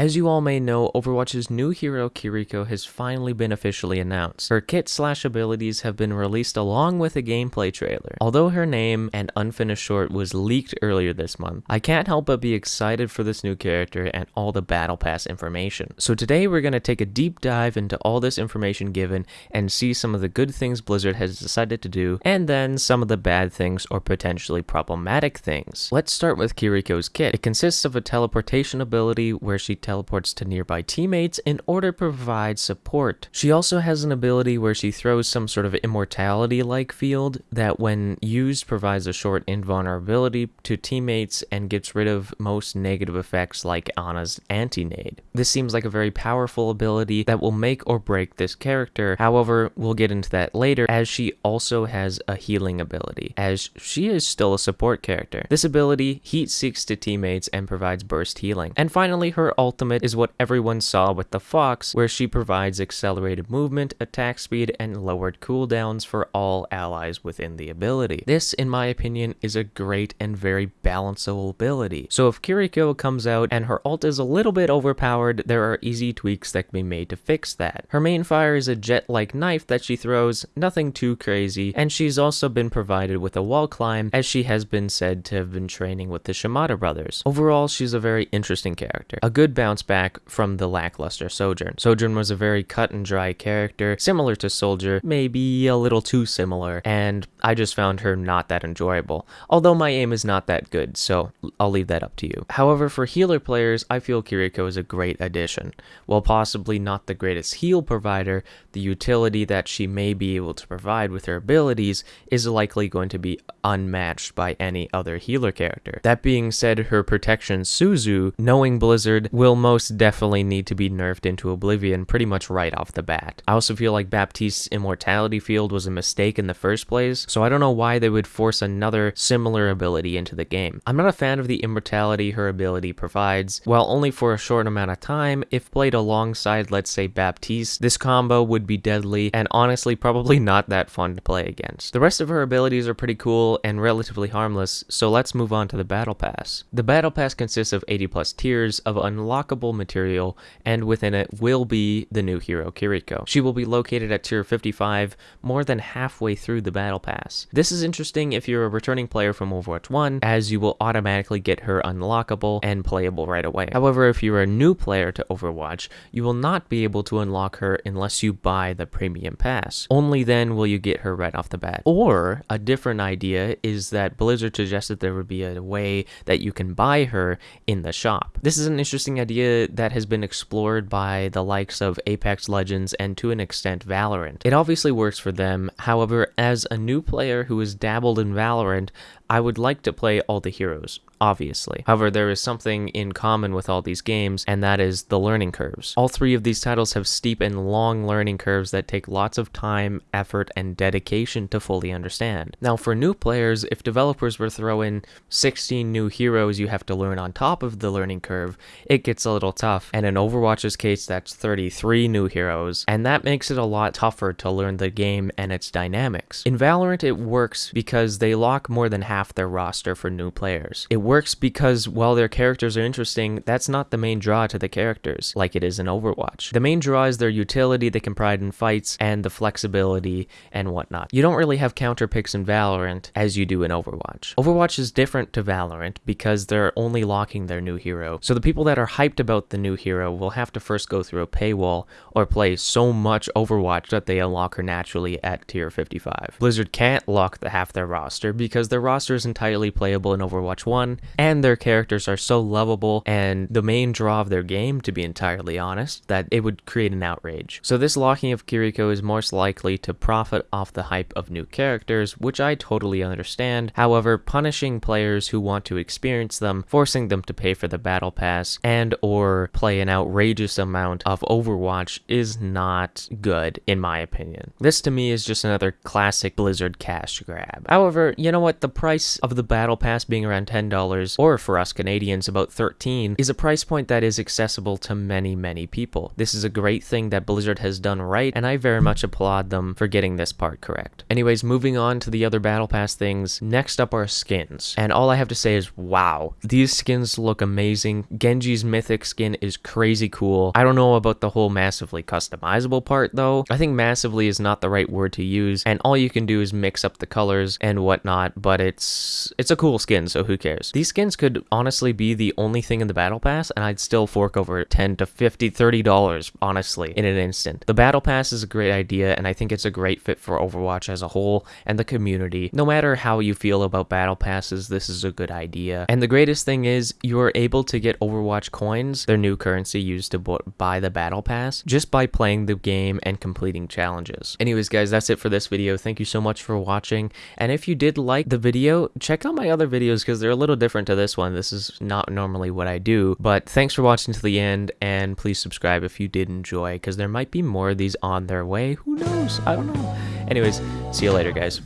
As you all may know, Overwatch's new hero Kiriko has finally been officially announced. Her kit slash abilities have been released along with a gameplay trailer. Although her name and unfinished short was leaked earlier this month, I can't help but be excited for this new character and all the battle pass information. So today we're going to take a deep dive into all this information given and see some of the good things Blizzard has decided to do and then some of the bad things or potentially problematic things. Let's start with Kiriko's kit. It consists of a teleportation ability where she teleports to nearby teammates in order to provide support. She also has an ability where she throws some sort of immortality-like field that when used provides a short invulnerability to teammates and gets rid of most negative effects like Ana's anti-nade. This seems like a very powerful ability that will make or break this character, however, we'll get into that later as she also has a healing ability, as she is still a support character. This ability heat seeks to teammates and provides burst healing. And finally, her ultimate is what everyone saw with the Fox, where she provides accelerated movement, attack speed, and lowered cooldowns for all allies within the ability. This, in my opinion, is a great and very balanceable ability. So if Kiriko comes out and her ult is a little bit overpowered, there are easy tweaks that can be made to fix that. Her main fire is a jet-like knife that she throws, nothing too crazy, and she's also been provided with a wall climb as she has been said to have been training with the Shimada brothers. Overall, she's a very interesting character. A good bounce back from the lackluster Sojourn. Sojourn was a very cut and dry character, similar to Soldier, maybe a little too similar, and I just found her not that enjoyable. Although my aim is not that good, so I'll leave that up to you. However, for healer players, I feel Kiriko is a great addition. While possibly not the greatest heal provider, the utility that she may be able to provide with her abilities is likely going to be unmatched by any other healer character. That being said, her protection Suzu, knowing Blizzard, will most definitely need to be nerfed into oblivion pretty much right off the bat. I also feel like Baptiste's immortality field was a mistake in the first place, so I don't know why they would force another similar ability into the game. I'm not a fan of the immortality her ability provides. While only for a short amount of time, if played alongside let's say Baptiste, this combo would be deadly and honestly probably not that fun to play against. The rest of her abilities are pretty cool and relatively harmless, so let's move on to the Battle Pass. The Battle Pass consists of 80 plus tiers of unlockable material, and within it will be the new hero Kiriko. She will be located at tier 55, more than halfway through the Battle Pass. This is interesting if you're a returning player from Overwatch 1, as you will automatically get her unlockable and playable right away. However, if you're a new player to Overwatch, you will not be able to unlock her unless you buy the Premium Pass. Only then will you get her right off the bat. Or, a different idea is that Blizzard suggested there would be a way that you can buy her in the shop. This is an interesting idea that has been explored by the likes of Apex Legends and to an extent Valorant. It obviously works for them, however, as a new player who has dabbled in Valorant, I would like to play all the heroes, obviously. However, there is something in common with all these games, and that is the learning curves. All three of these titles have steep and long learning curves that take lots of time, effort, and dedication to fully understand. Now, for new players, if developers were to throw in 16 new heroes you have to learn on top of the learning curve, it gets a little tough, and in Overwatch's case, that's 33 new heroes, and that makes it a lot tougher to learn the game and its dynamics. In Valorant, it works because they lock more than half half their roster for new players. It works because while their characters are interesting, that's not the main draw to the characters, like it is in Overwatch. The main draw is their utility they can provide in fights and the flexibility and whatnot. You don't really have counter picks in Valorant as you do in Overwatch. Overwatch is different to Valorant because they're only locking their new hero. So the people that are hyped about the new hero will have to first go through a paywall or play so much Overwatch that they unlock her naturally at tier 55. Blizzard can't lock the half their roster because their roster is entirely playable in Overwatch 1, and their characters are so lovable and the main draw of their game, to be entirely honest, that it would create an outrage. So this locking of Kiriko is most likely to profit off the hype of new characters, which I totally understand. However, punishing players who want to experience them, forcing them to pay for the battle pass, and or play an outrageous amount of Overwatch is not good, in my opinion. This to me is just another classic Blizzard cash grab. However, you know what, the price of the battle pass being around $10 $20, or for us Canadians, about 13 is a price point that is accessible to many, many people. This is a great thing that Blizzard has done right, and I very much applaud them for getting this part correct. Anyways, moving on to the other Battle Pass things, next up are skins. And all I have to say is, wow, these skins look amazing. Genji's Mythic skin is crazy cool. I don't know about the whole massively customizable part though. I think massively is not the right word to use, and all you can do is mix up the colors and whatnot, but it's it's a cool skin, so who cares? These skins could honestly be the only thing in the Battle Pass, and I'd still fork over 10 to 50, 30 dollars, honestly, in an instant. The Battle Pass is a great idea, and I think it's a great fit for Overwatch as a whole and the community. No matter how you feel about Battle Passes, this is a good idea. And the greatest thing is, you're able to get Overwatch coins, their new currency used to buy the Battle Pass, just by playing the game and completing challenges. Anyways, guys, that's it for this video. Thank you so much for watching. And if you did like the video, check out my other videos because they're a little different to this one. This is not normally what I do. But thanks for watching to the end, and please subscribe if you did enjoy because there might be more of these on their way. Who knows? I don't know. Anyways, see you later, guys.